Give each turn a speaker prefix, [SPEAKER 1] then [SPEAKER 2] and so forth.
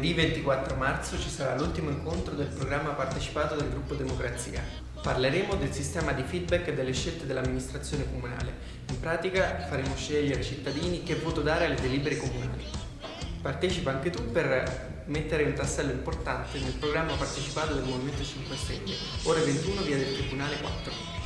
[SPEAKER 1] 24 marzo ci sarà l'ultimo incontro del programma partecipato del gruppo Democrazia. Parleremo del sistema di feedback delle scelte dell'amministrazione comunale. In pratica faremo scegliere ai cittadini che voto dare alle delibere comunali. Partecipa anche tu per mettere un tassello importante nel programma partecipato del Movimento 5 Stelle, ore 21 via del Tribunale 4.